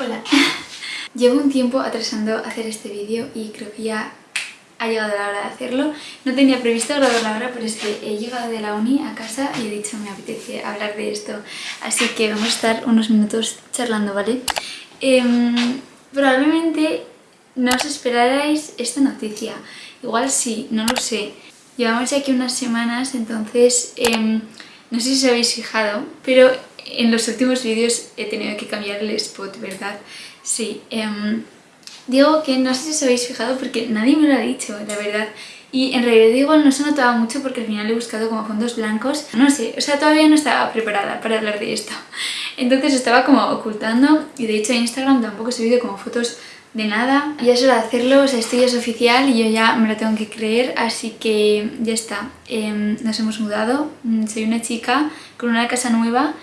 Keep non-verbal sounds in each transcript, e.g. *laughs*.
Hola, *laughs* llevo un tiempo atrasando hacer este vídeo y creo que ya ha llegado la hora de hacerlo. No tenía previsto grabar la hora, pero es que he llegado de la uni a casa y he dicho me apetece hablar de esto. Así que vamos a estar unos minutos charlando, ¿vale? Em, probablemente no os esperarais esta noticia. Igual sí, no lo sé. Llevamos ya aquí unas semanas, entonces em, no sé si os habéis fijado, pero en los últimos vídeos he tenido que cambiar el spot, ¿verdad? Sí. Em, digo que no sé si os habéis fijado porque nadie me lo ha dicho, la verdad. Y en realidad igual no se notaba mucho porque al final he buscado como fondos blancos. No sé, o sea, todavía no estaba preparada para hablar de esto. Entonces estaba como ocultando y de hecho en Instagram tampoco he subido como fotos de nada. Ya es hora de hacerlo, o sea, esto ya es oficial y yo ya me lo tengo que creer, así que ya está. Em, nos hemos mudado, mm, soy una chica con una casa nueva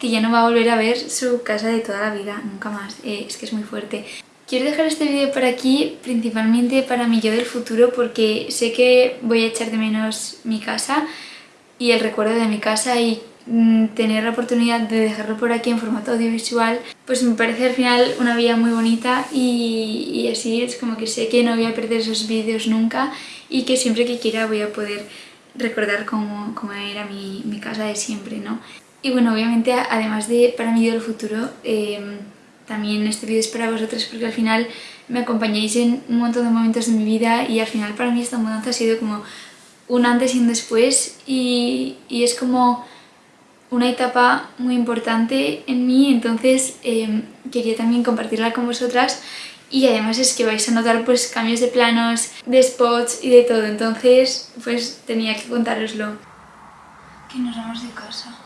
que ya no va a volver a ver su casa de toda la vida, nunca más. Eh, es que es muy fuerte. Quiero dejar este vídeo por aquí principalmente para mi yo del futuro porque sé que voy a echar de menos mi casa y el recuerdo de mi casa y mm, tener la oportunidad de dejarlo por aquí en formato audiovisual pues me parece al final una vida muy bonita y, así es como que sé que no voy a perder esos vídeos nunca y que siempre que quiera voy a poder recordar cómo, cómo era mi, mi casa de siempre, ¿no? Y bueno, obviamente, además de para mí del futuro, em, también este vídeo es para vosotros porque al final me acompañáis en un montón de momentos de mi vida y al final para mí esta mudanza ha sido como un antes y un después y, es como una etapa muy importante en mí, entonces em, quería también compartirla con vosotras y además es que vais a notar pues cambios de planos, de spots y de todo, entonces pues tenía que contároslo. Que nos vamos de casa.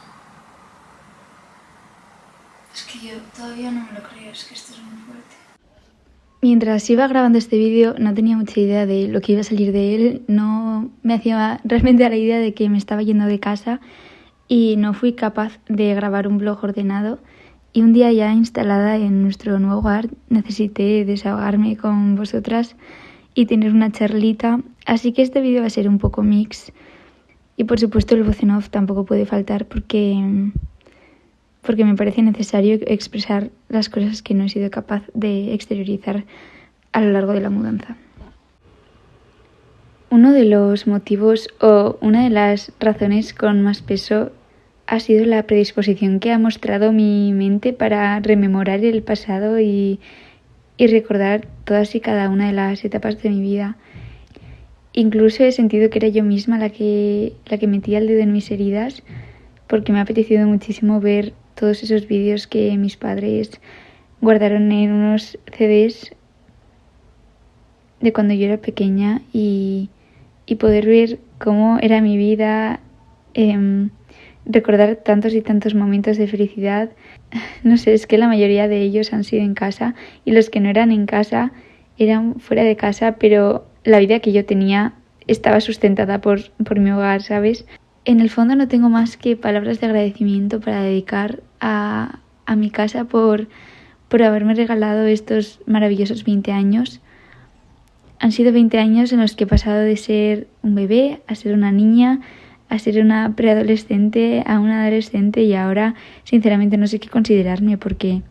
Es que yo todavía no me lo creo, es que esto es muy fuerte. Mientras iba grabando este vídeo no tenía mucha idea de lo que iba a salir de él, no me hacía *laughs* realmente a la idea de que me estaba yendo de casa y no fui capaz de grabar un blog ordenado y un día ya instalada en nuestro nuevo hogar necesité desahogarme con vosotras y tener una charlita, así que este vídeo va a ser un poco mix y por supuesto el voz en off tampoco puede faltar porque porque me parece necesario expresar las cosas que no he sido capaz de exteriorizar a lo largo de la mudanza. Uno de los motivos o una de las razones con más peso ha sido la predisposición que ha mostrado mi mente para rememorar el pasado y, y recordar todas y cada una de las etapas de mi vida. Incluso he sentido que era yo misma la que, la que metía el dedo en mis heridas porque me ha apetecido muchísimo ver todos esos vídeos que mis padres guardaron en unos CDs de cuando yo era pequeña y, poder ver cómo era mi vida, em, recordar tantos y tantos momentos de felicidad. *laughs* No sé, es que la mayoría de ellos han sido en casa y los que no eran en casa eran fuera de casa, pero la vida que yo tenía estaba sustentada por, por mi hogar, ¿sabes? En el fondo no tengo más que palabras de agradecimiento para dedicar a, mi casa por, por haberme regalado estos maravillosos 20 años. Han sido 20 años en los que he pasado de ser un bebé a ser una niña, a ser una preadolescente, a una adolescente y ahora sinceramente no sé qué considerarme porque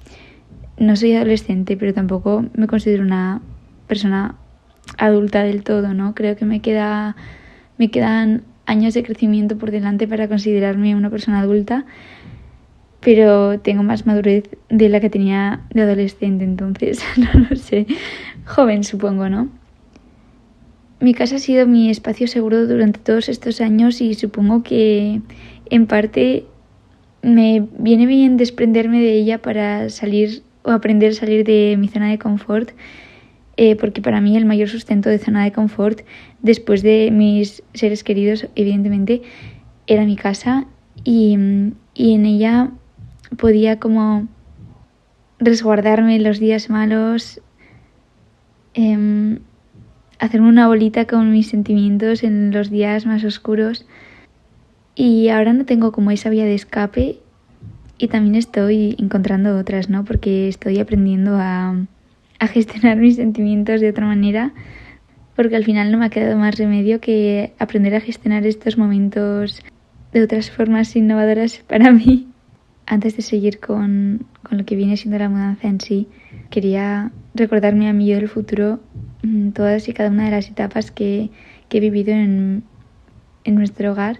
no soy adolescente pero tampoco me considero una persona adulta del todo, ¿no? Creo que me queda me quedan años de crecimiento por delante para considerarme una persona adulta, pero tengo más madurez de la que tenía de adolescente, entonces *laughs* no lo sé, joven supongo, ¿no? Mi casa ha sido mi espacio seguro durante todos estos años y supongo que en parte me viene bien desprenderme de ella para salir o aprender a salir de mi zona de confort eh, porque para mí el mayor sustento de zona de confort, después de mis seres queridos, evidentemente, era mi casa y, y en ella podía como resguardarme en los días malos, eh, hacerme una bolita con mis sentimientos en los días más oscuros y ahora no tengo como esa vía de escape y también estoy encontrando otras, ¿no? Porque estoy aprendiendo a a gestionar *laughs* mis sentimientos de otra manera, porque al final no me ha quedado más remedio que aprender a gestionar estos momentos de otras formas innovadoras para mí. Antes de seguir con, con lo que viene siendo la mudanza en sí, quería recordarme a mí yo del futuro mm, todas y cada una de las etapas que, que he vivido en, en nuestro hogar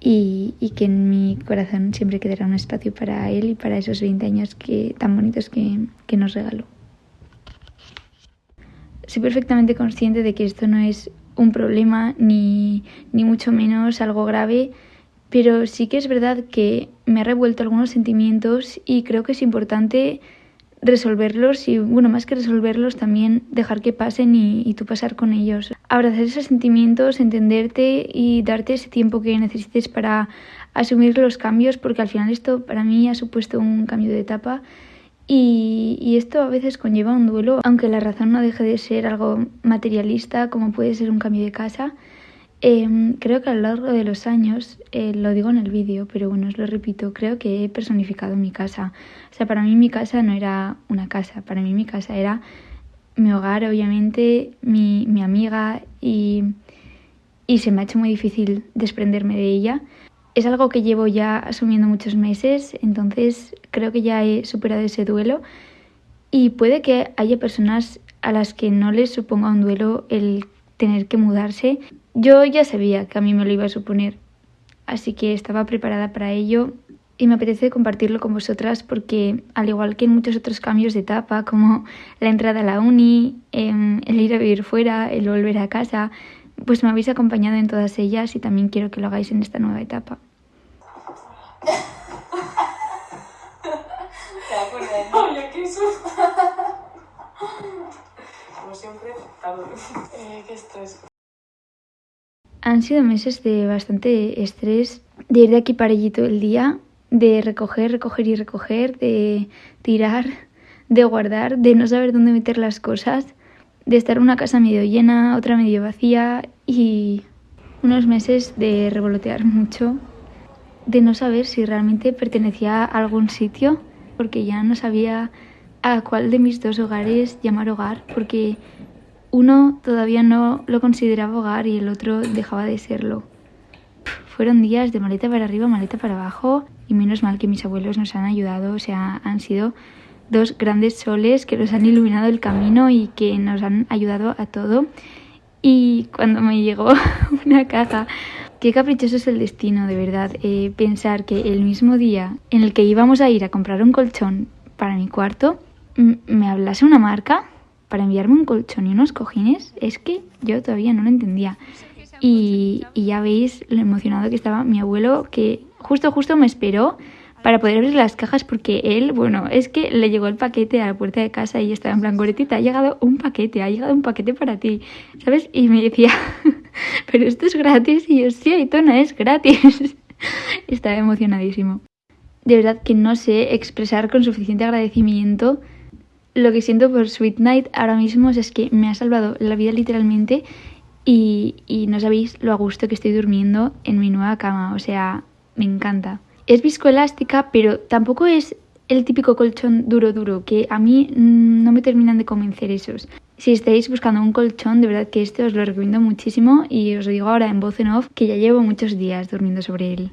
y, y, que en mi corazón siempre quedará un espacio para él y para esos 20 años que, tan bonitos que, que nos regaló. Soy perfectamente consciente de que esto no es un problema ni, ni mucho menos algo grave, pero sí que es verdad que me ha revuelto algunos sentimientos y creo que es importante resolverlos y, bueno, más que resolverlos, también dejar que pasen y, y, tú pasar con ellos. Abrazar esos sentimientos, entenderte y darte ese tiempo que necesites para asumir los cambios, porque al final esto para mí ha supuesto un cambio de etapa y, y esto a veces conlleva un duelo, aunque la razón no deje de ser algo materialista, como puede ser un cambio de casa. Eh, creo que a lo largo de los años, eh, lo digo en el vídeo, pero bueno, os lo repito, creo que he personificado mi casa. O sea, para mí mi casa no era una casa, para mí mi casa era mi hogar, obviamente, mi, mi amiga y, y se me ha hecho muy difícil desprenderme de ella. Es algo que llevo ya asumiendo muchos meses, entonces creo que ya he superado ese duelo. Y puede que haya personas a las que no les suponga un duelo el tener que mudarse, yo ya sabía que a mí me lo iba a suponer, así que estaba preparada para ello. Y me apetece compartirlo con vosotras porque al igual que en muchos otros cambios de etapa como la entrada a la uni, em, el ir a vivir fuera, el volver a casa, pues me habéis acompañado en todas ellas y también quiero que lo hagáis en esta nueva etapa. Como siempre, eh, qué estrés. Han sido meses de bastante estrés, de ir de aquí para allí todo el día, de recoger, recoger y recoger, de tirar, de guardar, de no saber dónde meter las cosas, de estar una casa medio llena, otra medio vacía y unos meses de revolotear mucho, de no saber si realmente pertenecía a algún sitio, porque ya no sabía a cuál de mis dos hogares llamar hogar, porque uno todavía no lo consideraba hogar y el otro dejaba de serlo. Fueron días de maleta para arriba, maleta para abajo y menos mal que mis abuelos nos han ayudado, o sea, han sido dos grandes soles que nos han iluminado el camino y que nos han ayudado a todo. Y cuando me llegó *laughs* una caja, qué caprichoso es el destino, de verdad, eh, pensar que el mismo día en el que íbamos a ir a comprar un colchón para mi cuarto, me hablase una marca para enviarme un colchón y unos cojines, es que yo todavía no lo entendía. Y, y ya veis lo emocionado que estaba mi abuelo, que justo, justo me esperó para poder abrir las cajas porque él, bueno, es que le llegó el paquete a la puerta de casa y estaba en plan, Goretita, ha llegado un paquete, ha llegado un paquete para ti, ¿sabes? Y me decía, *laughs* pero esto es gratis y yo, sí, Aitona, es gratis. *laughs* estaba emocionadísimo. De verdad que no sé expresar con suficiente agradecimiento lo que siento por Sweet Night ahora mismo es que me ha salvado la vida literalmente y, y, no sabéis lo a gusto que estoy durmiendo en mi nueva cama, o sea, me encanta. Es viscoelástica, pero tampoco es el típico colchón duro duro, que a mí no me terminan de convencer esos. Si estáis buscando un colchón, de verdad que este os lo recomiendo muchísimo y os lo digo ahora en voz en off que ya llevo muchos días durmiendo sobre él.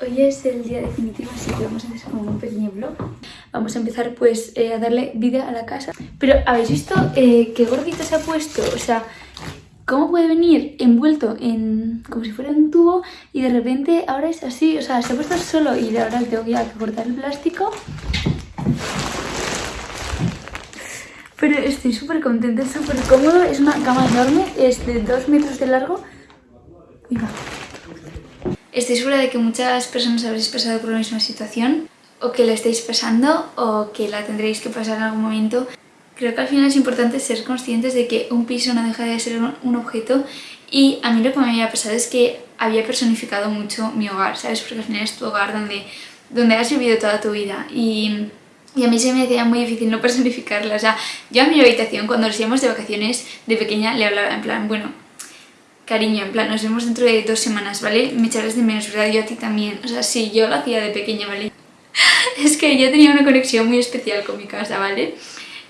Hoy es el día definitivo, así que vamos a hacer como un pequeño vlog. Vamos a empezar pues eh, a darle vida a la casa. Pero ¿habéis visto eh, qué gordito se ha puesto? O sea, ¿cómo puede venir envuelto en como si fuera un tubo y de repente ahora es así? O sea, se ha puesto solo y ahora tengo que cortar el plástico. Pero estoy súper contenta, súper cómodo, es una cama enorme, es de 2 metros de largo. Estoy segura de que muchas personas habréis pasado por la misma situación, o que la estáis pasando, o que la tendréis que pasar en algún momento. Creo que al final es importante ser conscientes de que un piso no deja de ser un objeto y a mí lo que me había pasado es que había personificado mucho mi hogar, ¿sabes? Porque al final es tu hogar donde, donde has vivido toda tu vida y, y a mí se me hacía muy difícil no *laughs* personificarla. O sea, yo a mi habitación cuando nos íbamos de vacaciones de pequeña le hablaba en plan, bueno, cariño, en plan, nos vemos dentro de dos semanas, ¿vale? Me echarás de menos, ¿verdad? Yo a ti también. O sea, sí, yo lo hacía de pequeña, ¿vale? *laughs* es que yo tenía una conexión muy especial con mi casa, ¿vale?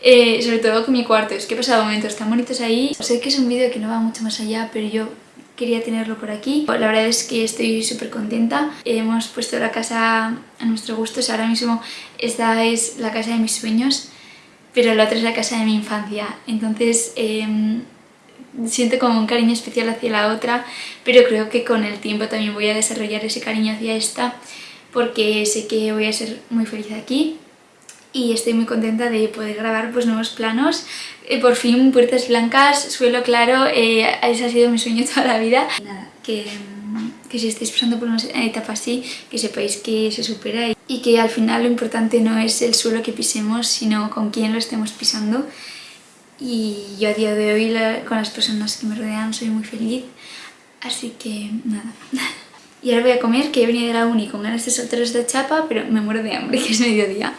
Eh, sobre todo con mi cuarto, es que he pasado momentos tan bonitos ahí. Sé que es un vídeo que no va mucho más allá, pero yo quería tenerlo por aquí. La verdad es que estoy súper contenta. Hemos puesto la casa a nuestro gusto. ahora mismo esta es la casa de mis sueños, pero la otra es la casa de mi infancia. Entonces em, siento como un cariño especial hacia la otra, pero creo que con el tiempo también voy a desarrollar ese cariño hacia esta porque sé que voy a ser muy feliz aquí y estoy muy contenta de poder grabar pues, nuevos planos. Eh, por fin puertas blancas, suelo claro, eh, ese ha sido mi sueño *laughs* toda la vida. Nada, que, que si estáis pasando por una etapa así, que sepáis que se supera y que al final lo importante no es el suelo que pisemos, sino con quién lo estemos pisando. Y yo a día de hoy con las personas que me rodean soy muy feliz, así que nada. *laughs* Y ahora voy a comer, que he venido de la uni con ganas de soltaros de chapa, pero me muero de hambre, *laughs* que es mediodía.